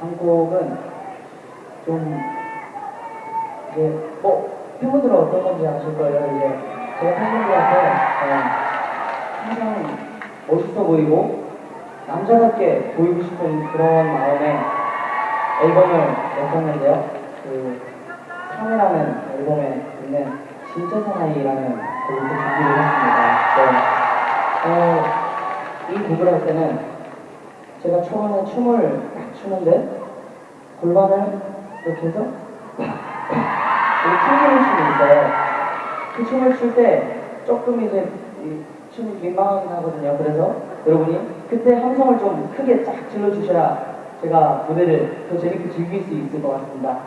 한 곡은 좀 이제 뭐 팬분들은 어떤 건지 아실 거예요. 이제 제가 팬분들한테 어, 항상 멋있어 보이고 남자답게 보이고 싶은 그런 마음에 앨범을 냈었는데요. 그 카메라는 앨범에 있는 진짜 사나이라는 곡을 또 준비를 했습니다. 네. 어, 이 곡을 할 때는 제가 처음에 춤을 딱 추는데 골반을 이렇게 해서 튕기는 춤이 있어요. 그 춤을 출 때 조금 이제 이 춤이 민망하긴 하거든요. 그래서 여러분이 그때 함성을 좀 크게 쫙 질러주셔야 제가 무대를 더 재밌게 즐길 수 있을 것 같습니다.